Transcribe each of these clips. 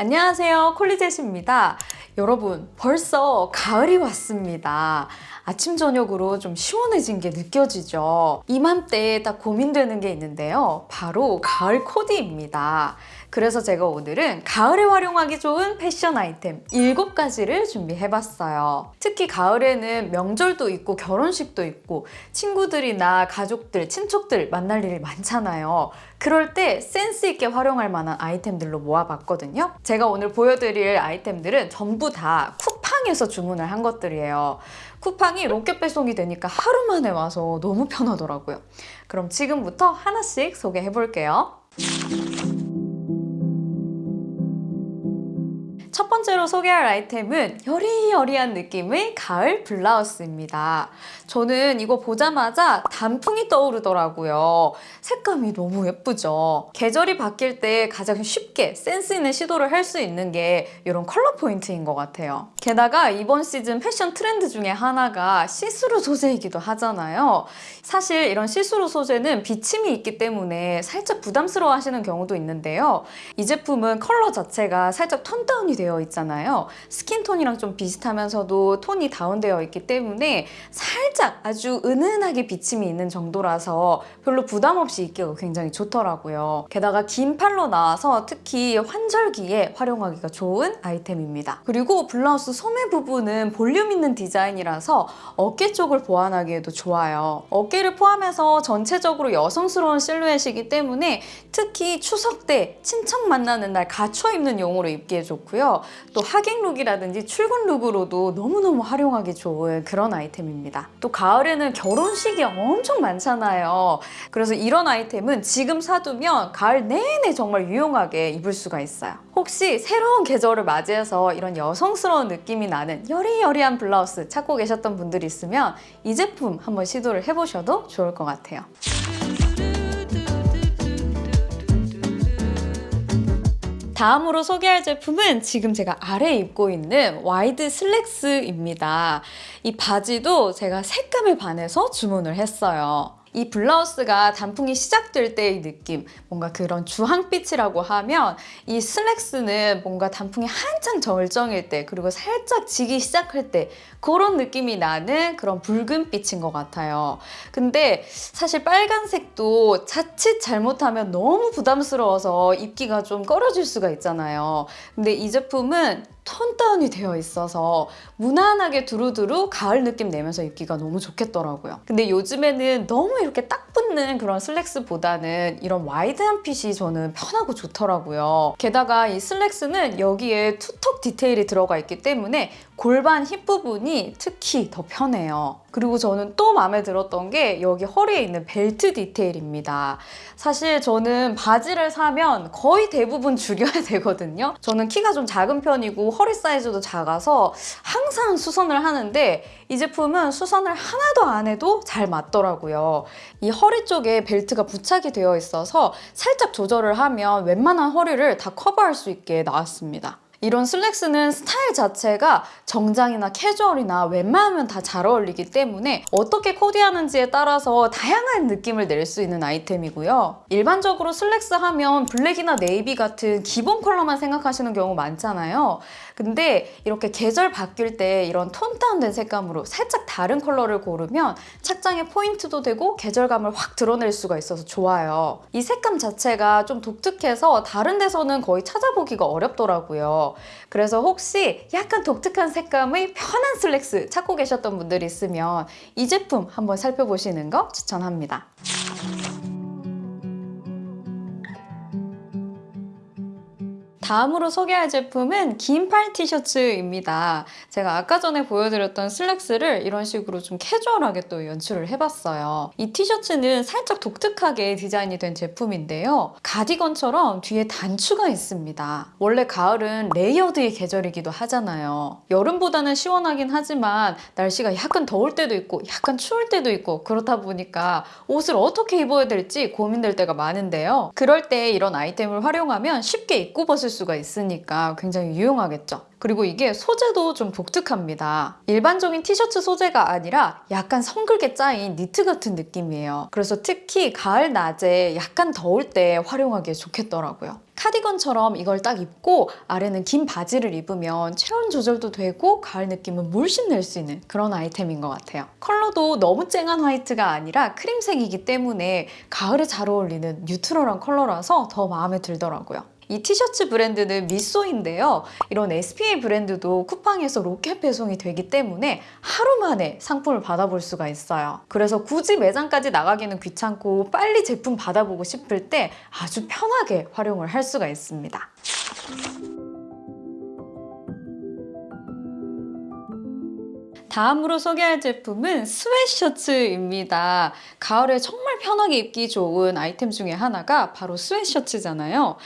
안녕하세요. 콜리젯입니다. 여러분 벌써 가을이 왔습니다 아침 저녁으로 좀 시원해진 게 느껴지죠 이맘때에 딱 고민되는 게 있는데요 바로 가을 코디입니다 그래서 제가 오늘은 가을에 활용하기 좋은 패션 아이템 7가지를 준비해봤어요. 특히 가을에는 명절도 있고 결혼식도 있고 친구들이나 가족들, 친척들 만날 일이 많잖아요. 그럴 때 센스 있게 활용할 만한 아이템들로 모아봤거든요. 제가 오늘 보여드릴 아이템들은 전부 다 쿠팡에서 주문을 한 것들이에요. 쿠팡이 로켓 배송이 되니까 하루 만에 와서 너무 편하더라고요. 그럼 지금부터 하나씩 소개해 볼게요. 소개할 아이템은 여리여리한 느낌의 가을 블라우스입니다. 저는 이거 보자마자 단풍이 떠오르더라고요. 색감이 너무 예쁘죠? 계절이 바뀔 때 가장 쉽게 센스 있는 시도를 할 수 있는 게 이런 컬러 포인트인 것 같아요. 게다가 이번 시즌 패션 트렌드 중에 하나가 시스루 소재이기도 하잖아요. 사실 이런 시스루 소재는 비침이 있기 때문에 살짝 부담스러워 하시는 경우도 있는데요. 이 제품은 컬러 자체가 살짝 톤 다운이 되어 있잖아요. 스킨톤이랑 좀 비슷하면서도 톤이 다운되어 있기 때문에 살짝 아주 은은하게 비침이 있는 정도라서 별로 부담 없이 입기가 굉장히 좋더라고요. 게다가 긴 팔로 나와서 특히 환절기에 활용하기가 좋은 아이템입니다. 그리고 블라우스 소매 부분은 볼륨 있는 디자인이라서 어깨 쪽을 보완하기에도 좋아요. 어깨를 포함해서 전체적으로 여성스러운 실루엣이기 때문에 특히 추석 때 친척 만나는 날 갖춰 입는 용으로 입기에 좋고요. 또 하객 룩이라든지 출근 룩으로도 너무너무 활용하기 좋은 그런 아이템입니다. 또 가을에는 결혼식이 엄청 많잖아요. 그래서 이런 아이템은 지금 사두면 가을 내내 정말 유용하게 입을 수가 있어요. 혹시 새로운 계절을 맞이해서 이런 여성스러운 느낌이 나는 여리여리한 블라우스 찾고 계셨던 분들이 있으면 이 제품 한번 시도를 해보셔도 좋을 것 같아요. 다음으로 소개할 제품은 지금 제가 아래에 입고 있는 와이드 슬랙스입니다. 이 바지도 제가 색감에 반해서 주문을 했어요. 이 블라우스가 단풍이 시작될 때의 느낌 뭔가 그런 주황빛이라고 하면 이 슬랙스는 뭔가 단풍이 한창 절정일 때 그리고 살짝 지기 시작할 때 그런 느낌이 나는 그런 붉은빛인 것 같아요. 근데 사실 빨간색도 자칫 잘못하면 너무 부담스러워서 입기가 좀 꺼려질 수가 있잖아요. 근데 이 제품은 톤 다운이 되어 있어서 무난하게 두루두루 가을 느낌 내면서 입기가 너무 좋겠더라고요. 근데 요즘에는 너무 이렇게 딱 붙는 그런 슬랙스보다는 이런 와이드한 핏이 저는 편하고 좋더라고요. 게다가 이 슬랙스는 여기에 투턱 디테일이 들어가 있기 때문에 골반 힙 부분이 특히 더 편해요. 그리고 저는 또 마음에 들었던 게 여기 허리에 있는 벨트 디테일입니다. 사실 저는 바지를 사면 거의 대부분 줄여야 되거든요. 저는 키가 좀 작은 편이고 허리 사이즈도 작아서 항상 수선을 하는데 이 제품은 수선을 하나도 안 해도 잘 맞더라고요. 이 허리 쪽에 벨트가 부착이 되어 있어서 살짝 조절을 하면 웬만한 허리를 다 커버할 수 있게 나왔습니다. 이런 슬랙스는 스타일 자체가 정장이나 캐주얼이나 웬만하면 다 잘 어울리기 때문에 어떻게 코디하는지에 따라서 다양한 느낌을 낼 수 있는 아이템이고요. 일반적으로 슬랙스 하면 블랙이나 네이비 같은 기본 컬러만 생각하시는 경우 많잖아요. 근데 이렇게 계절 바뀔 때 이런 톤 다운된 색감으로 살짝 다른 컬러를 고르면 착장의 포인트도 되고 계절감을 확 드러낼 수가 있어서 좋아요. 이 색감 자체가 좀 독특해서 다른 데서는 거의 찾아보기가 어렵더라고요. 그래서 혹시 약간 독특한 색감의 편한 슬랙스 찾고 계셨던 분들이 있으면 이 제품 한번 살펴보시는 거 추천합니다. 다음으로 소개할 제품은 긴 팔 티셔츠입니다. 제가 아까 전에 보여드렸던 슬랙스를 이런 식으로 좀 캐주얼하게 또 연출을 해봤어요. 이 티셔츠는 살짝 독특하게 디자인이 된 제품인데요. 가디건처럼 뒤에 단추가 있습니다. 원래 가을은 레이어드의 계절이기도 하잖아요. 여름보다는 시원하긴 하지만 날씨가 약간 더울 때도 있고 약간 추울 때도 있고 그렇다 보니까 옷을 어떻게 입어야 될지 고민될 때가 많은데요. 그럴 때 이런 아이템을 활용하면 쉽게 입고 벗을 수 수가 있으니까 굉장히 유용하겠죠. 그리고 이게 소재도 좀 독특합니다. 일반적인 티셔츠 소재가 아니라 약간 성글게 짜인 니트 같은 느낌이에요. 그래서 특히 가을 낮에 약간 더울 때 활용하기에 좋겠더라고요. 카디건처럼 이걸 딱 입고 아래는 긴 바지를 입으면 체온 조절도 되고 가을 느낌을 물씬 낼 수 있는 그런 아이템인 것 같아요. 컬러도 너무 쨍한 화이트가 아니라 크림색이기 때문에 가을에 잘 어울리는 뉴트럴한 컬러라서 더 마음에 들더라고요. 이 티셔츠 브랜드는 미쏘인데요. 이런 SPA 브랜드도 쿠팡에서 로켓 배송이 되기 때문에 하루 만에 상품을 받아볼 수가 있어요. 그래서 굳이 매장까지 나가기는 귀찮고 빨리 제품 받아보고 싶을 때 아주 편하게 활용을 할 수가 있습니다. 다음으로 소개할 제품은 스웻셔츠입니다. 가을에 정말 편하게 입기 좋은 아이템 중에 하나가 바로 스웻셔츠잖아요.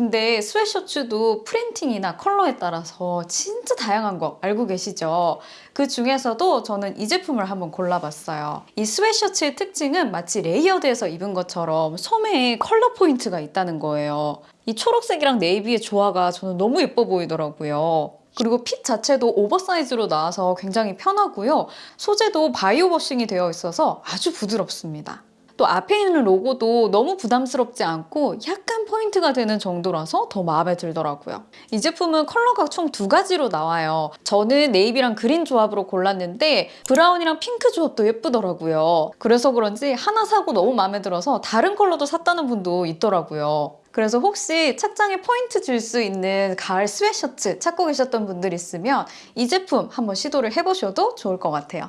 근데 스웻셔츠도 프린팅이나 컬러에 따라서 진짜 다양한 거 알고 계시죠? 그 중에서도 저는 이 제품을 한번 골라봤어요. 이 스웻셔츠의 특징은 마치 레이어드해서 입은 것처럼 소매에 컬러 포인트가 있다는 거예요. 이 초록색이랑 네이비의 조화가 저는 너무 예뻐 보이더라고요. 그리고 핏 자체도 오버사이즈로 나와서 굉장히 편하고요. 소재도 바이오 워싱이 되어 있어서 아주 부드럽습니다. 또 앞에 있는 로고도 너무 부담스럽지 않고 약간 포인트가 되는 정도라서 더 마음에 들더라고요. 이 제품은 컬러가 총 두 가지로 나와요. 저는 네이비랑 그린 조합으로 골랐는데 브라운이랑 핑크 조합도 예쁘더라고요. 그래서 그런지 하나 사고 너무 마음에 들어서 다른 컬러도 샀다는 분도 있더라고요. 그래서 혹시 착장에 포인트 줄 수 있는 가을 스웨트셔츠 찾고 계셨던 분들 있으면 이 제품 한번 시도를 해보셔도 좋을 것 같아요.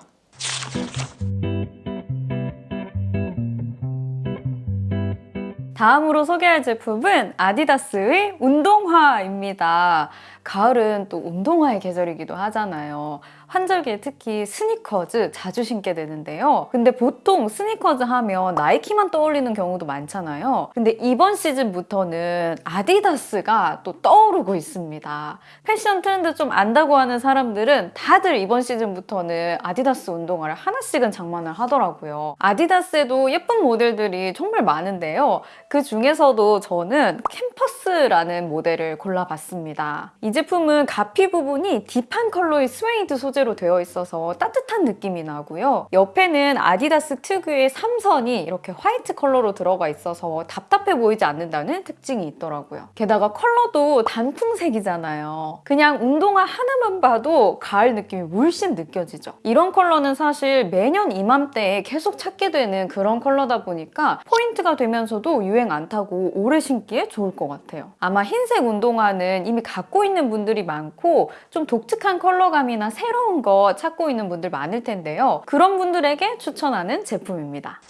다음으로 소개할 제품은 아디다스의 운동화입니다. 가을은 또 운동화의 계절이기도 하잖아요. 환절기에 특히 스니커즈 자주 신게 되는데요. 근데 보통 스니커즈 하면 나이키만 떠올리는 경우도 많잖아요. 근데 이번 시즌부터는 아디다스가 또 떠오르고 있습니다. 패션 트렌드 좀 안다고 하는 사람들은 다들 이번 시즌부터는 아디다스 운동화를 하나씩은 장만을 하더라고요. 아디다스에도 예쁜 모델들이 정말 많은데요. 그 중에서도 저는 캠퍼스라는 모델을 골라봤습니다. 이 제품은 갑피 부분이 deep한 컬러의 스웨이드 소재로 되어 있어서 따뜻한 느낌이 나고요. 옆에는 아디다스 특유의 삼선이 이렇게 화이트 컬러로 들어가 있어서 답답해 보이지 않는다는 특징이 있더라고요. 게다가 컬러도 단풍색이잖아요. 그냥 운동화 하나만 봐도 가을 느낌이 물씬 느껴지죠. 이런 컬러는 사실 매년 이맘때에 계속 찾게 되는 그런 컬러다 보니까 포인트가 되면서도 유행 안 타고 오래 신기에 좋을 것 같아요. 아마 흰색 운동화는 이미 갖고 있는 분들이 많고 좀 독특한 컬러감이나 새로운 거 찾고 있는 분들 많을 텐데요. 그런 분들에게 추천하는 제품입니다.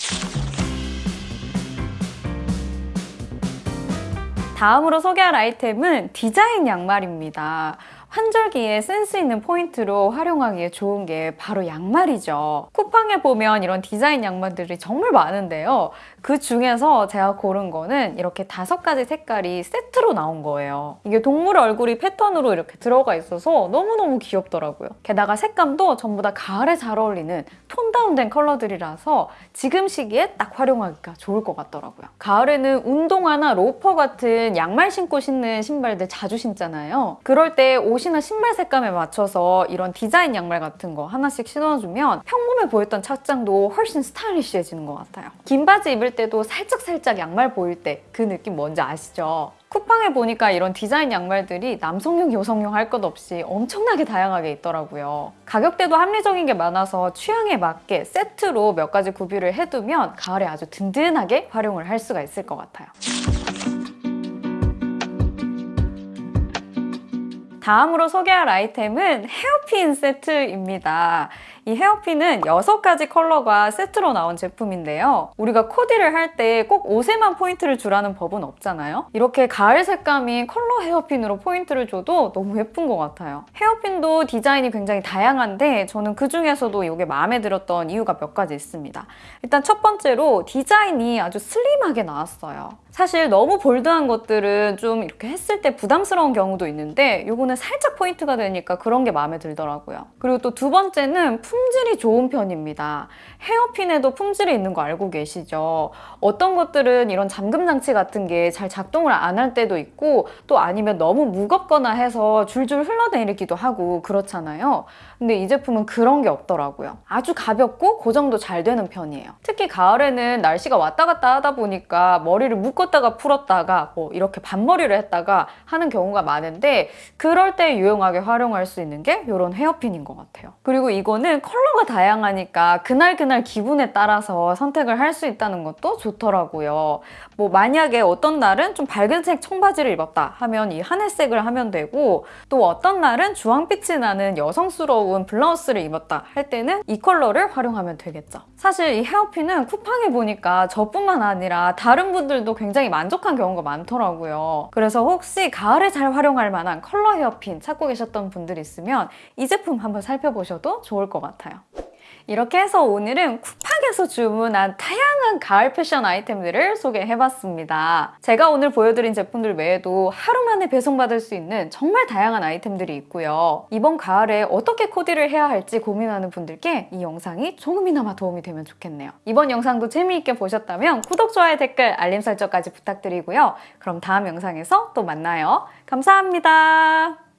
다음으로 소개할 아이템은 디자인 양말입니다. 환절기에 센스 있는 포인트로 활용하기에 좋은 게 바로 양말이죠. 쿠팡에 보면 이런 디자인 양말들이 정말 많은데요. 그 중에서 제가 고른 거는 이렇게 다섯 가지 색깔이 세트로 나온 거예요. 이게 동물 얼굴이 패턴으로 이렇게 들어가 있어서 너무너무 귀엽더라고요. 게다가 색감도 전부 다 가을에 잘 어울리는 톤 다운된 컬러들이라서 지금 시기에 딱 활용하기가 좋을 것 같더라고요. 가을에는 운동화나 로퍼 같은 양말 신고 신는 신발들 자주 신잖아요. 그럴 때 옷이나 신발 색감에 맞춰서 이런 디자인 양말 같은 거 하나씩 신어주면 평범해 보였던 착장도 훨씬 스타일리시해지는 것 같아요. 긴 바지 입을 때도 살짝살짝 양말 보일 때 그 느낌 뭔지 아시죠? 쿠팡에 보니까 이런 디자인 양말들이 남성용, 여성용 할 것 없이 엄청나게 다양하게 있더라고요. 가격대도 합리적인 게 많아서 취향에 맞게 세트로 몇 가지 구비를 해두면 가을에 아주 든든하게 활용을 할 수가 있을 것 같아요. 다음으로 소개할 아이템은 헤어핀 세트입니다. 이 헤어핀은 6가지 컬러가 세트로 나온 제품인데요. 우리가 코디를 할 때 꼭 옷에만 포인트를 주라는 법은 없잖아요. 이렇게 가을 색감인 컬러 헤어핀으로 포인트를 줘도 너무 예쁜 것 같아요. 헤어핀도 디자인이 굉장히 다양한데 저는 그 중에서도 이게 마음에 들었던 이유가 몇 가지 있습니다. 일단 첫 번째로 디자인이 아주 슬림하게 나왔어요. 사실 너무 볼드한 것들은 좀 이렇게 했을 때 부담스러운 경우도 있는데 이거는 살짝 포인트가 되니까 그런 게 마음에 들더라고요. 그리고 또 두 번째는 품질이 좋은 편입니다. 헤어핀에도 품질이 있는 거 알고 계시죠? 어떤 것들은 이런 잠금 장치 같은 게 잘 작동을 안 할 때도 있고 또 아니면 너무 무겁거나 해서 줄줄 흘러내리기도 하고 그렇잖아요. 근데 이 제품은 그런 게 없더라고요. 아주 가볍고 고정도 잘 되는 편이에요. 특히 가을에는 날씨가 왔다 갔다 하다 보니까 머리를 묶었다가 풀었다가 뭐 이렇게 반머리를 했다가 하는 경우가 많은데 그럴 때 유용하게 활용할 수 있는 게 이런 헤어핀인 것 같아요. 그리고 이거는 컬러가 다양하니까 그날 그날 기분에 따라서 선택을 할 수 있다는 것도 좋더라고요. 뭐 만약에 어떤 날은 좀 밝은 색 청바지를 입었다 하면 이 하늘색을 하면 되고 또 어떤 날은 주황빛이 나는 여성스러운 블라우스를 입었다 할 때는 이 컬러를 활용하면 되겠죠. 사실 이 헤어핀은 쿠팡에 보니까 저뿐만 아니라 다른 분들도 굉장히 만족한 경우가 많더라고요. 그래서 혹시 가을에 잘 활용할 만한 컬러 헤어핀 찾고 계셨던 분들 있으면 이 제품 한번 살펴보셔도 좋을 것 같아요. 이렇게 해서 오늘은 쿠팡에서 주문한 다양한 가을 패션 아이템들을 소개해봤습니다. 제가 오늘 보여드린 제품들 외에도 하루 만에 배송받을 수 있는 정말 다양한 아이템들이 있고요. 이번 가을에 어떻게 코디를 해야 할지 고민하는 분들께 이 영상이 조금이나마 도움이 되면 좋겠네요. 이번 영상도 재미있게 보셨다면 구독, 좋아요, 댓글, 알림 설정까지 부탁드리고요. 그럼 다음 영상에서 또 만나요. 감사합니다.